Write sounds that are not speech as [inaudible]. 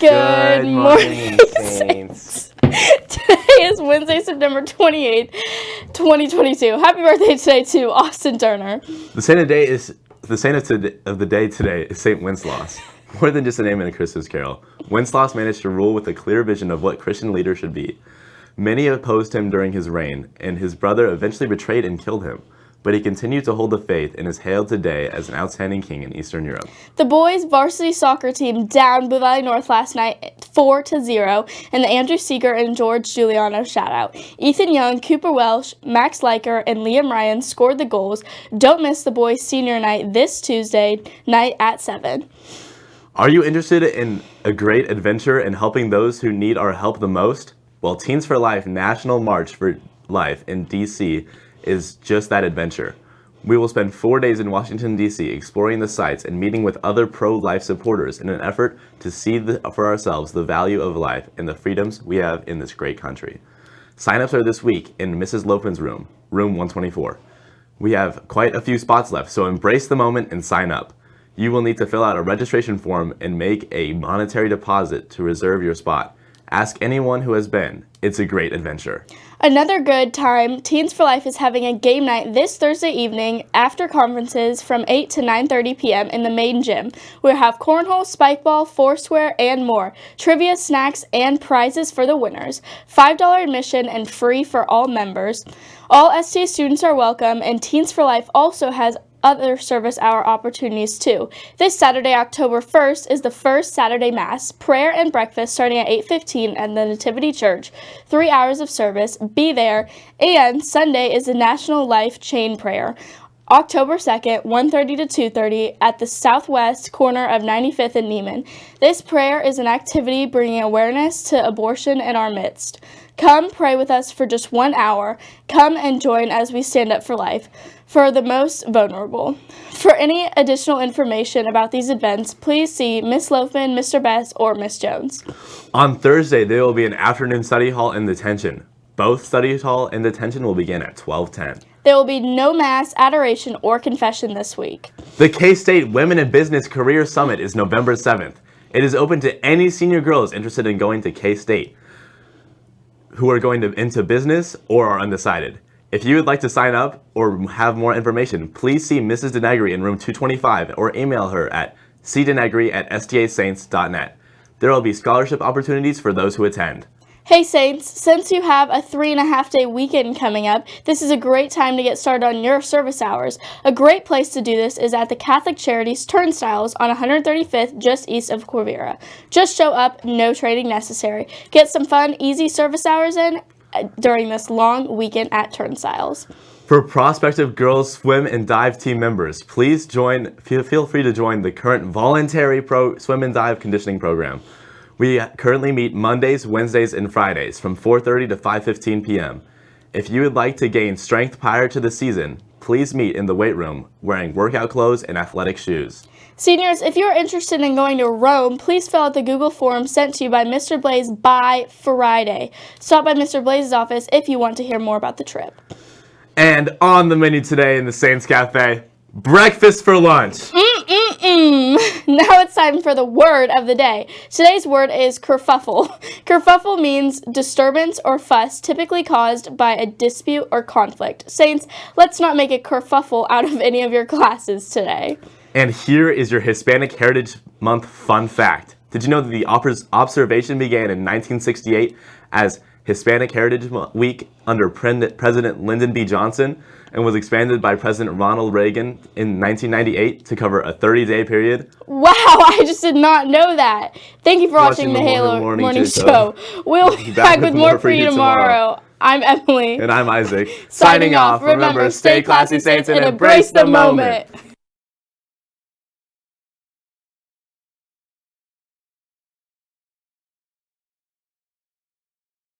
Good, morning, Saints. [laughs] today is Wednesday, September 28th, 2022. Happy birthday today to Austin Turner. The saint of the day is the saint of, today, of the day today is Saint Wenceslaus. [laughs] More than just a name in a Christmas carol, Wenceslaus managed to rule with a clear vision of what Christian leaders should be. Many opposed him during his reign, and his brother eventually betrayed and killed him but he continued to hold the faith and is hailed today as an outstanding king in Eastern Europe. The boys' varsity soccer team downed Blue Valley North last night 4 to 0, and the Andrew Seeger and George Giuliano shout out. Ethan Young, Cooper Welsh, Max Leiker, and Liam Ryan scored the goals. Don't miss the boys' senior night this Tuesday night at 7. Are you interested in a great adventure and helping those who need our help the most? Well, Teens for Life National March for Life in DC is just that adventure. We will spend four days in Washington, D.C. exploring the sites and meeting with other pro-life supporters in an effort to see the, for ourselves the value of life and the freedoms we have in this great country. Sign-ups are this week in Mrs. Lopen's room, room 124. We have quite a few spots left, so embrace the moment and sign up. You will need to fill out a registration form and make a monetary deposit to reserve your spot. Ask anyone who has been. It's a great adventure. Another good time, Teens for Life is having a game night this Thursday evening after conferences from 8 to 9.30 p.m. in the main gym. We'll have cornhole, spikeball, foursquare, and more. Trivia, snacks, and prizes for the winners. $5 admission and free for all members. All STA students are welcome, and Teens for Life also has other service hour opportunities too. This Saturday, October 1st, is the first Saturday Mass, prayer and breakfast starting at 8.15 at the Nativity Church, three hours of service, be there, and Sunday is the National Life Chain Prayer. October 2nd, 1.30 to 2.30 at the southwest corner of 95th and Nieman. This prayer is an activity bringing awareness to abortion in our midst. Come pray with us for just one hour. Come and join as we stand up for life for the most vulnerable. For any additional information about these events, please see Miss Loafman, Mr. Best, or Miss Jones. On Thursday, there will be an afternoon study hall in detention. Both study hall and detention will begin at 1210. There will be no mass, adoration, or confession this week. The K-State Women in Business Career Summit is November 7th. It is open to any senior girls interested in going to K-State who are going to, into business or are undecided. If you would like to sign up or have more information, please see Mrs. Denegri in room 225 or email her at cdenegri at stasaints.net. There will be scholarship opportunities for those who attend. Hey Saints, since you have a three and a half day weekend coming up, this is a great time to get started on your service hours. A great place to do this is at the Catholic Charities Turnstyles on 135th just east of Quivira. Just show up, no training necessary. Get some fun, easy service hours in uh, during this long weekend at Turnstyles. For prospective girls swim and dive team members, please join. Feel free to join the current voluntary pro swim and dive conditioning program. We currently meet Mondays, Wednesdays, and Fridays from 4.30 to 5.15 p.m. If you would like to gain strength prior to the season, please meet in the weight room wearing workout clothes and athletic shoes. Seniors, if you're interested in going to Rome, please fill out the Google form sent to you by Mr. Blaze by Friday. Stop by Mr. Blaze's office if you want to hear more about the trip. And on the menu today in the Saints Cafe, breakfast for lunch. Mm-hmm. Mm-mm-mm. [laughs] Now it's time for the word of the day. Today's word is kerfuffle. [laughs] Kerfuffle means disturbance or fuss typically caused by a dispute or conflict. Saints, let's not make a kerfuffle out of any of your classes today. And here is your Hispanic Heritage Month fun fact. Did you know that the observation began in 1968 as Hispanic Heritage Week under President Lyndon B. Johnson and was expanded by President Ronald Reagan in 1998 to cover a 30-day period. Wow, [laughs] I just did not know that. Thank you for watching, watching the, the, Halo Morning, morning Show. We'll be back, with, with more for you tomorrow. tomorrow. I'm Emily. And I'm Isaac. Signing, Signing off. Remember, stay classy, Saints, and embrace the moment. moment.